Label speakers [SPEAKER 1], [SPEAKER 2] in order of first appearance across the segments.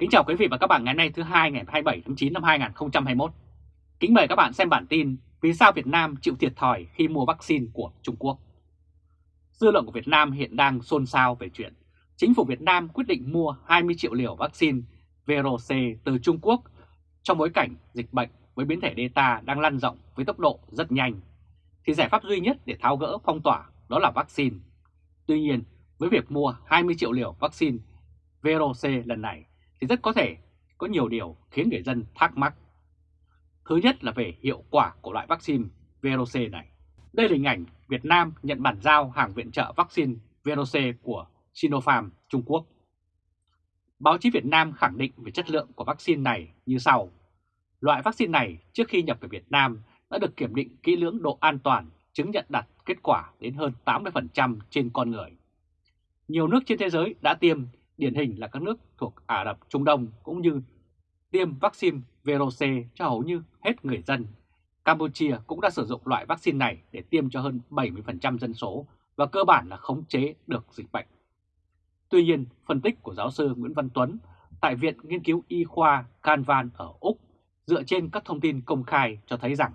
[SPEAKER 1] Kính chào quý vị và các bạn ngày nay thứ hai ngày 27 tháng 9 năm 2021. Kính mời các bạn xem bản tin Vì sao Việt Nam chịu thiệt thòi khi mua vaccine của Trung Quốc. Dư luận của Việt Nam hiện đang xôn xao về chuyện chính phủ Việt Nam quyết định mua 20 triệu liều vaccine VRC từ Trung Quốc trong bối cảnh dịch bệnh với biến thể Delta đang lan rộng với tốc độ rất nhanh. Thì giải pháp duy nhất để tháo gỡ phong tỏa đó là vaccine. Tuy nhiên, với việc mua 20 triệu liều vaccine VRC lần này thì rất có thể có nhiều điều khiến người dân thắc mắc. Thứ nhất là về hiệu quả của loại vaccine VRC này. Đây là hình ảnh Việt Nam nhận bản giao hàng viện trợ vaccine VRC của Sinopharm Trung Quốc. Báo chí Việt Nam khẳng định về chất lượng của vaccine này như sau. Loại vaccine này trước khi nhập về Việt Nam đã được kiểm định kỹ lưỡng độ an toàn, chứng nhận đạt kết quả đến hơn 80% trên con người. Nhiều nước trên thế giới đã tiêm điển hình là các nước thuộc Ả Rập Trung Đông cũng như tiêm vaccine VRC cho hầu như hết người dân. Campuchia cũng đã sử dụng loại vaccine này để tiêm cho hơn 70% dân số và cơ bản là khống chế được dịch bệnh. Tuy nhiên, phân tích của giáo sư Nguyễn Văn Tuấn tại Viện Nghiên cứu Y khoa Canvan ở Úc dựa trên các thông tin công khai cho thấy rằng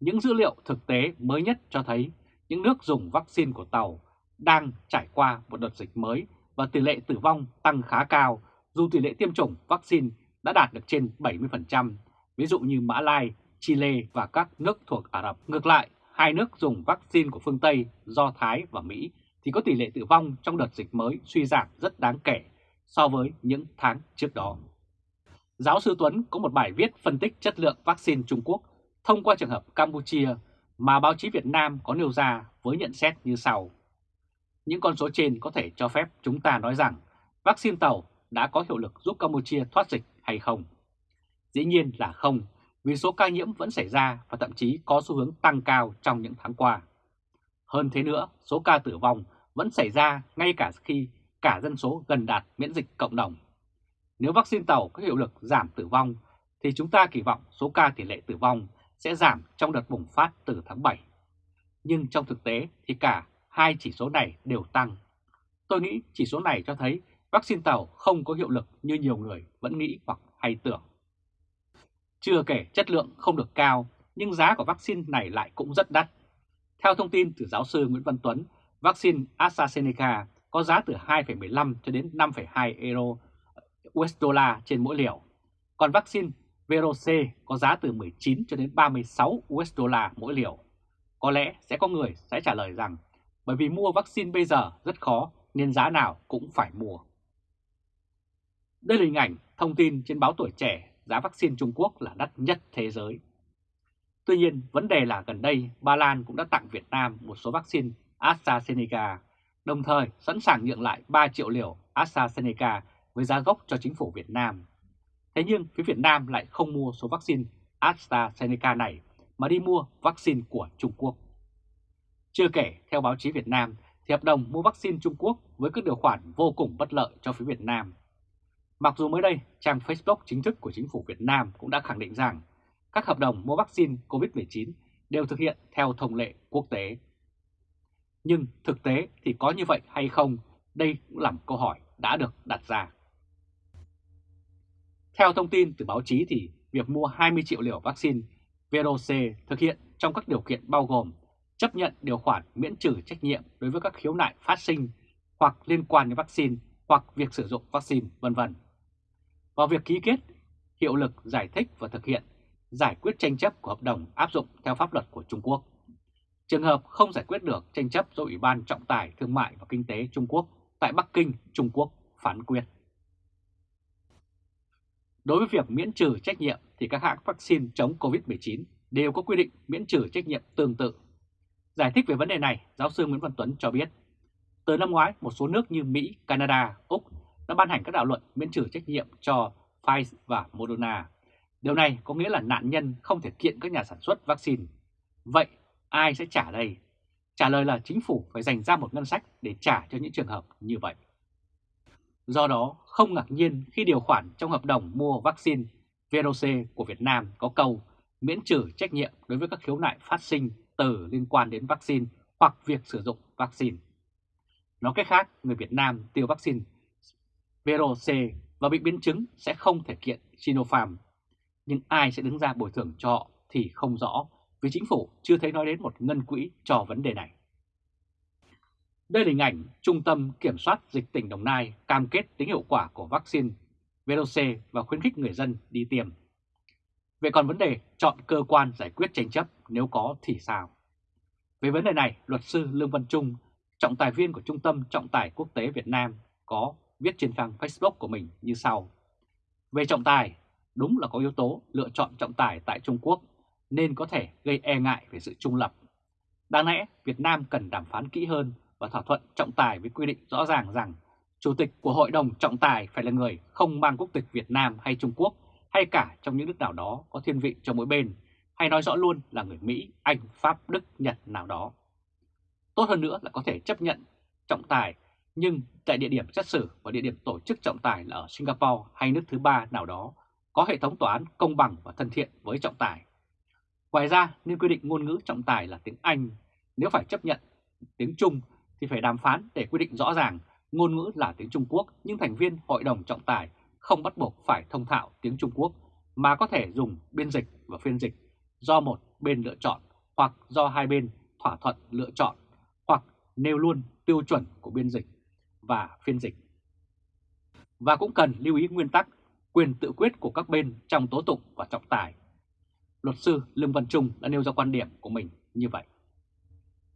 [SPEAKER 1] những dữ liệu thực tế mới nhất cho thấy những nước dùng vaccine của Tàu đang trải qua một đợt dịch mới và tỷ lệ tử vong tăng khá cao dù tỷ lệ tiêm chủng vaccine đã đạt được trên 70%, ví dụ như Mã Lai, Chile và các nước thuộc Ả Rập. Ngược lại, hai nước dùng vaccine của phương Tây, Do Thái và Mỹ thì có tỷ lệ tử vong trong đợt dịch mới suy giảm rất đáng kể so với những tháng trước đó. Giáo sư Tuấn có một bài viết phân tích chất lượng vaccine Trung Quốc thông qua trường hợp Campuchia mà báo chí Việt Nam có nêu ra với nhận xét như sau. Những con số trên có thể cho phép chúng ta nói rằng vaccine tàu đã có hiệu lực giúp Campuchia thoát dịch hay không? Dĩ nhiên là không, vì số ca nhiễm vẫn xảy ra và thậm chí có xu hướng tăng cao trong những tháng qua. Hơn thế nữa, số ca tử vong vẫn xảy ra ngay cả khi cả dân số gần đạt miễn dịch cộng đồng. Nếu vaccine tàu có hiệu lực giảm tử vong, thì chúng ta kỳ vọng số ca tỷ lệ tử vong sẽ giảm trong đợt bùng phát từ tháng 7. Nhưng trong thực tế thì cả hai chỉ số này đều tăng. Tôi nghĩ chỉ số này cho thấy vaccine tàu không có hiệu lực như nhiều người vẫn nghĩ hoặc hay tưởng. Chưa kể chất lượng không được cao, nhưng giá của vaccine này lại cũng rất đắt. Theo thông tin từ giáo sư Nguyễn Văn Tuấn, vaccine AstraZeneca có giá từ 2,15 cho đến 5,2 euro ờ, USD trên mỗi liều. Còn vaccine VRC có giá từ 19 cho đến 36 USD mỗi liều. Có lẽ sẽ có người sẽ trả lời rằng bởi vì mua vaccine bây giờ rất khó nên giá nào cũng phải mua. Đây là hình ảnh thông tin trên báo Tuổi Trẻ giá vaccine Trung Quốc là đắt nhất thế giới. Tuy nhiên, vấn đề là gần đây Ba Lan cũng đã tặng Việt Nam một số vaccine AstraZeneca, đồng thời sẵn sàng nhượng lại 3 triệu liều AstraZeneca với giá gốc cho chính phủ Việt Nam. Thế nhưng phía Việt Nam lại không mua số vaccine AstraZeneca này mà đi mua vaccine của Trung Quốc. Chưa kể, theo báo chí Việt Nam, thì hợp đồng mua vaccine Trung Quốc với các điều khoản vô cùng bất lợi cho phía Việt Nam. Mặc dù mới đây, trang Facebook chính thức của chính phủ Việt Nam cũng đã khẳng định rằng các hợp đồng mua vaccine COVID-19 đều thực hiện theo thông lệ quốc tế. Nhưng thực tế thì có như vậy hay không? Đây cũng là một câu hỏi đã được đặt ra. Theo thông tin từ báo chí thì việc mua 20 triệu liều vaccine Verocell thực hiện trong các điều kiện bao gồm chấp nhận điều khoản miễn trừ trách nhiệm đối với các khiếu nại phát sinh hoặc liên quan đến vaccine hoặc việc sử dụng vaccine, vân vân. và việc ký kết, hiệu lực giải thích và thực hiện giải quyết tranh chấp của hợp đồng áp dụng theo pháp luật của Trung Quốc. Trường hợp không giải quyết được tranh chấp do Ủy ban Trọng tài Thương mại và Kinh tế Trung Quốc tại Bắc Kinh, Trung Quốc phán quyết. Đối với việc miễn trừ trách nhiệm thì các hãng vaccine chống COVID-19 đều có quy định miễn trừ trách nhiệm tương tự Giải thích về vấn đề này, giáo sư Nguyễn Văn Tuấn cho biết, từ năm ngoái, một số nước như Mỹ, Canada, Úc đã ban hành các đạo luật miễn trừ trách nhiệm cho Pfizer và Moderna. Điều này có nghĩa là nạn nhân không thể kiện các nhà sản xuất vaccine. Vậy ai sẽ trả đây? Trả lời là chính phủ phải dành ra một ngân sách để trả cho những trường hợp như vậy. Do đó, không ngạc nhiên khi điều khoản trong hợp đồng mua vaccine VRC của Việt Nam có câu miễn trừ trách nhiệm đối với các khiếu nại phát sinh từ liên quan đến vaccine hoặc việc sử dụng vaccine. Nói cách khác, người Việt Nam tiêu vaccine VRC và bị biến chứng sẽ không thể kiện Sinopharm. Nhưng ai sẽ đứng ra bồi thường cho họ thì không rõ vì chính phủ chưa thấy nói đến một ngân quỹ cho vấn đề này. Đây là hình ảnh Trung tâm Kiểm soát Dịch tỉnh Đồng Nai cam kết tính hiệu quả của vaccine VLC và khuyến khích người dân đi tiêm. Vậy còn vấn đề chọn cơ quan giải quyết tranh chấp nếu có thì sao? Về vấn đề này, luật sư Lương Văn Trung, trọng tài viên của Trung tâm Trọng tài Quốc tế Việt Nam có viết trên trang Facebook của mình như sau. Về trọng tài, đúng là có yếu tố lựa chọn trọng tài tại Trung Quốc nên có thể gây e ngại về sự trung lập. Đáng lẽ Việt Nam cần đàm phán kỹ hơn và thỏa thuận trọng tài với quy định rõ ràng rằng Chủ tịch của Hội đồng trọng tài phải là người không mang quốc tịch Việt Nam hay Trung Quốc hay cả trong những nước nào đó có thiên vị cho mỗi bên, hay nói rõ luôn là người Mỹ, Anh, Pháp, Đức, Nhật nào đó. Tốt hơn nữa là có thể chấp nhận trọng tài, nhưng tại địa điểm xét xử và địa điểm tổ chức trọng tài là ở Singapore hay nước thứ ba nào đó, có hệ thống tòa án công bằng và thân thiện với trọng tài. Ngoài ra, nên quy định ngôn ngữ trọng tài là tiếng Anh. Nếu phải chấp nhận tiếng Trung thì phải đàm phán để quy định rõ ràng ngôn ngữ là tiếng Trung Quốc nhưng thành viên hội đồng trọng tài không bắt buộc phải thông thạo tiếng Trung Quốc mà có thể dùng biên dịch và phiên dịch do một bên lựa chọn hoặc do hai bên thỏa thuận lựa chọn hoặc nêu luôn tiêu chuẩn của biên dịch và phiên dịch. Và cũng cần lưu ý nguyên tắc quyền tự quyết của các bên trong tố tụng và trọng tài. Luật sư Lương Văn Trung đã nêu ra quan điểm của mình như vậy.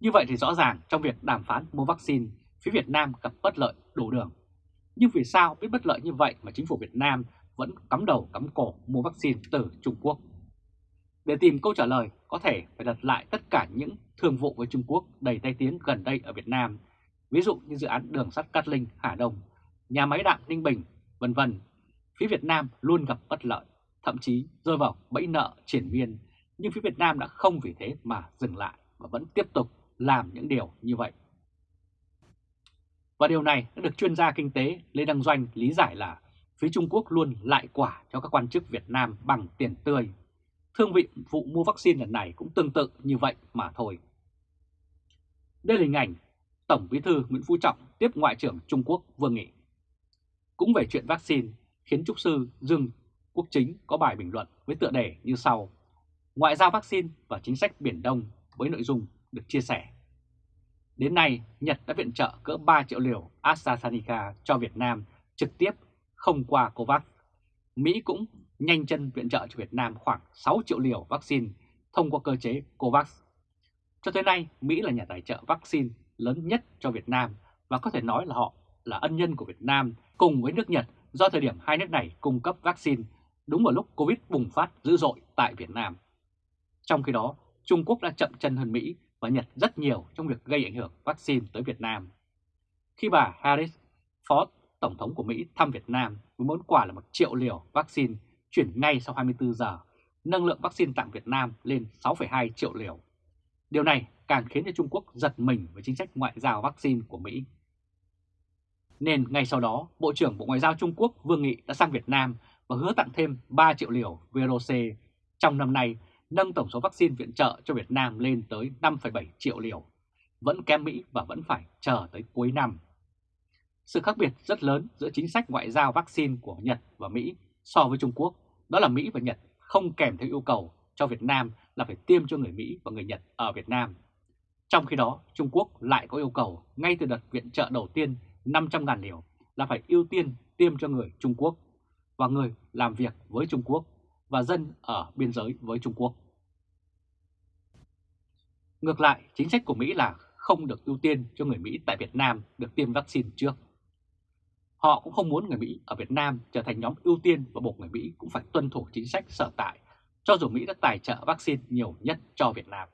[SPEAKER 1] Như vậy thì rõ ràng trong việc đàm phán mua vaccine, phía Việt Nam gặp bất lợi đủ đường. Nhưng vì sao biết bất lợi như vậy mà chính phủ Việt Nam vẫn cắm đầu cắm cổ mua vaccine từ Trung Quốc? Để tìm câu trả lời, có thể phải đặt lại tất cả những thương vụ với Trung Quốc đầy tay tiếng gần đây ở Việt Nam, ví dụ như dự án đường sắt Cát Linh, Hà Đông, nhà máy đạm Ninh Bình, vân vân. Phía Việt Nam luôn gặp bất lợi, thậm chí rơi vào bẫy nợ triển miên, nhưng phía Việt Nam đã không vì thế mà dừng lại và vẫn tiếp tục làm những điều như vậy. Và điều này đã được chuyên gia kinh tế Lê Đăng Doanh lý giải là phía Trung Quốc luôn lại quả cho các quan chức Việt Nam bằng tiền tươi. Thương vị vụ mua vaccine lần này cũng tương tự như vậy mà thôi. Đây là hình ảnh Tổng Bí thư Nguyễn Phú Trọng tiếp Ngoại trưởng Trung Quốc Vương Nghị. Cũng về chuyện vaccine khiến Trúc Sư Dương Quốc Chính có bài bình luận với tựa đề như sau. Ngoại giao vaccine và chính sách Biển Đông với nội dung được chia sẻ. Đến nay, Nhật đã viện trợ cỡ 3 triệu liều AstraZeneca cho Việt Nam trực tiếp không qua COVAX. Mỹ cũng nhanh chân viện trợ cho Việt Nam khoảng 6 triệu liều vaccine thông qua cơ chế COVAX. Cho tới nay, Mỹ là nhà tài trợ vaccine lớn nhất cho Việt Nam và có thể nói là họ là ân nhân của Việt Nam cùng với nước Nhật do thời điểm hai nước này cung cấp vaccine đúng vào lúc Covid bùng phát dữ dội tại Việt Nam. Trong khi đó, Trung Quốc đã chậm chân hơn Mỹ và Nhật rất nhiều trong việc gây ảnh hưởng vaccine tới Việt Nam. Khi bà Harris, Phó Tổng thống của Mỹ thăm Việt Nam với món quà là một triệu liều vaccine chuyển ngay sau 24 giờ, nâng lượng vaccine tặng Việt Nam lên 6,2 triệu liều. Điều này càng khiến cho Trung Quốc giật mình với chính sách ngoại giao vaccine của Mỹ. Nên ngay sau đó, Bộ trưởng Bộ Ngoại giao Trung Quốc Vương Nghị đã sang Việt Nam và hứa tặng thêm 3 triệu liều VRC trong năm nay nâng tổng số vaccine viện trợ cho Việt Nam lên tới 5,7 triệu liều, vẫn kém Mỹ và vẫn phải chờ tới cuối năm. Sự khác biệt rất lớn giữa chính sách ngoại giao vaccine của Nhật và Mỹ so với Trung Quốc, đó là Mỹ và Nhật không kèm theo yêu cầu cho Việt Nam là phải tiêm cho người Mỹ và người Nhật ở Việt Nam. Trong khi đó, Trung Quốc lại có yêu cầu ngay từ đợt viện trợ đầu tiên 500.000 liều là phải ưu tiên tiêm cho người Trung Quốc và người làm việc với Trung Quốc và dân ở biên giới với Trung Quốc. Ngược lại, chính sách của Mỹ là không được ưu tiên cho người Mỹ tại Việt Nam được tiêm vaccine trước. Họ cũng không muốn người Mỹ ở Việt Nam trở thành nhóm ưu tiên và buộc người Mỹ cũng phải tuân thủ chính sách sở tại, cho dù Mỹ đã tài trợ vaccine nhiều nhất cho Việt Nam.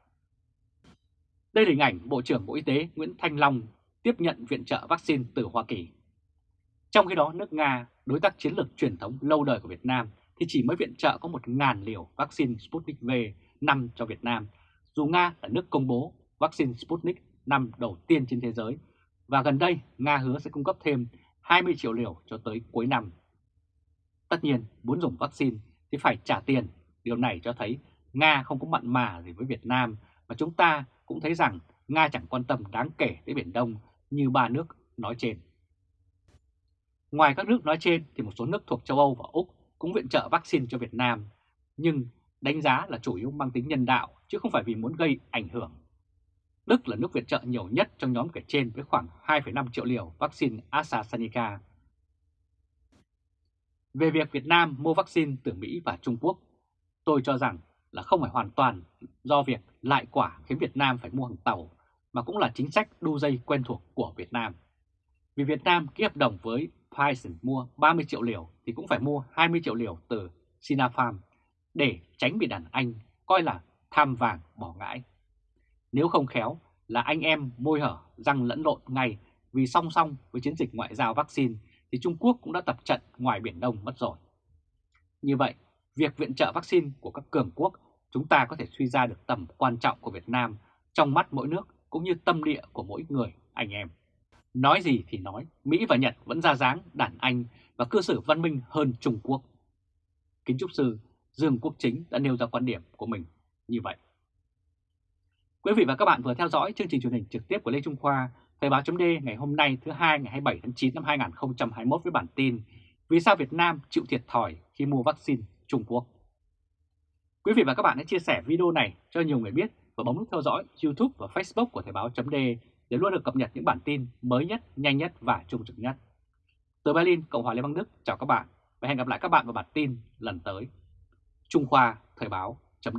[SPEAKER 1] Đây là hình ảnh Bộ trưởng Bộ Y tế Nguyễn Thanh Long tiếp nhận viện trợ vaccine từ Hoa Kỳ. Trong khi đó, nước Nga, đối tác chiến lược truyền thống lâu đời của Việt Nam, thì chỉ mới viện trợ có 1.000 liều vaccine Sputnik V 5 cho Việt Nam, dù Nga là nước công bố vaccine Sputnik 5 đầu tiên trên thế giới, và gần đây Nga hứa sẽ cung cấp thêm 20 triệu liều cho tới cuối năm. Tất nhiên, muốn dùng vaccine thì phải trả tiền. Điều này cho thấy Nga không có mặn mà gì với Việt Nam, và chúng ta cũng thấy rằng Nga chẳng quan tâm đáng kể tới Biển Đông như ba nước nói trên. Ngoài các nước nói trên thì một số nước thuộc châu Âu và Úc cũng viện trợ vaccine cho Việt Nam, nhưng đánh giá là chủ yếu mang tính nhân đạo chứ không phải vì muốn gây ảnh hưởng. Đức là nước viện trợ nhiều nhất trong nhóm kể trên với khoảng 2,5 triệu liều vaccine AstraZeneca. Về việc Việt Nam mua vaccine từ Mỹ và Trung Quốc, tôi cho rằng là không phải hoàn toàn do việc lại quả khiến Việt Nam phải mua hàng tàu, mà cũng là chính sách đu dây quen thuộc của Việt Nam. Vì Việt Nam ký hợp đồng với Pfizer mua 30 triệu liều thì cũng phải mua 20 triệu liều từ Sinopharm để tránh bị đàn Anh coi là tham vàng bỏ ngãi. Nếu không khéo là anh em môi hở răng lẫn lộn ngay vì song song với chiến dịch ngoại giao vaccine thì Trung Quốc cũng đã tập trận ngoài Biển Đông mất rồi. Như vậy, việc viện trợ vaccine của các cường quốc chúng ta có thể suy ra được tầm quan trọng của Việt Nam trong mắt mỗi nước cũng như tâm địa của mỗi người anh em. Nói gì thì nói, Mỹ và Nhật vẫn ra dáng đàn anh và cư xử văn minh hơn Trung Quốc. Kính Trúc Sư Dương Quốc Chính đã nêu ra quan điểm của mình như vậy. Quý vị và các bạn vừa theo dõi chương trình truyền hình trực tiếp của Lê Trung Khoa, Thời báo chấm ngày hôm nay thứ hai ngày 27 tháng 9 năm 2021 với bản tin Vì sao Việt Nam chịu thiệt thòi khi mua vaccine Trung Quốc? Quý vị và các bạn hãy chia sẻ video này cho nhiều người biết và bấm nút theo dõi YouTube và Facebook của Thời báo chấm để luôn được cập nhật những bản tin mới nhất, nhanh nhất và trung thực nhất. Từ Berlin, Cộng hòa Liên bang Đức, chào các bạn và hẹn gặp lại các bạn vào bản tin lần tới. Trung Khoa Thời báo chấm